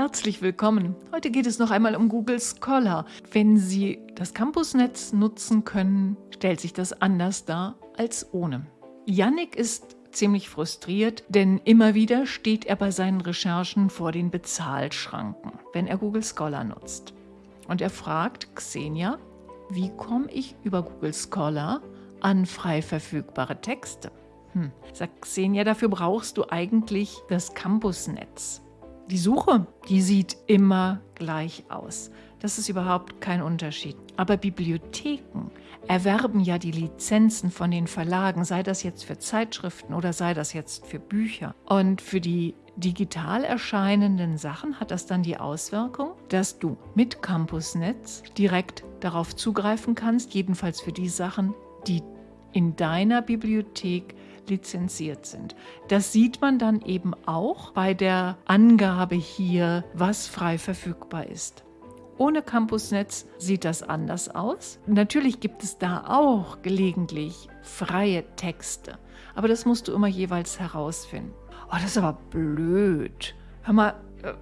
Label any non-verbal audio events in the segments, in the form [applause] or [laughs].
Herzlich willkommen. Heute geht es noch einmal um Google Scholar. Wenn Sie das Campusnetz nutzen können, stellt sich das anders dar als ohne. Yannick ist ziemlich frustriert, denn immer wieder steht er bei seinen Recherchen vor den Bezahlschranken, wenn er Google Scholar nutzt. Und er fragt Xenia, wie komme ich über Google Scholar an frei verfügbare Texte? Hm, sagt Xenia, dafür brauchst du eigentlich das Campusnetz. Die Suche, die sieht immer gleich aus. Das ist überhaupt kein Unterschied. Aber Bibliotheken erwerben ja die Lizenzen von den Verlagen, sei das jetzt für Zeitschriften oder sei das jetzt für Bücher. Und für die digital erscheinenden Sachen hat das dann die Auswirkung, dass du mit Campusnetz direkt darauf zugreifen kannst, jedenfalls für die Sachen, die in deiner Bibliothek lizenziert sind. Das sieht man dann eben auch bei der Angabe hier, was frei verfügbar ist. Ohne Campusnetz sieht das anders aus. Natürlich gibt es da auch gelegentlich freie Texte, aber das musst du immer jeweils herausfinden. Oh, das ist aber blöd. Hör mal, äh,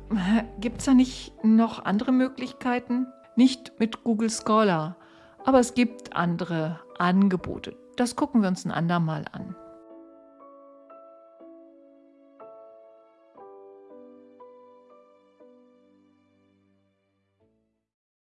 [laughs] gibt es da nicht noch andere Möglichkeiten? Nicht mit Google Scholar, aber es gibt andere Angebote. Das gucken wir uns ein andermal an.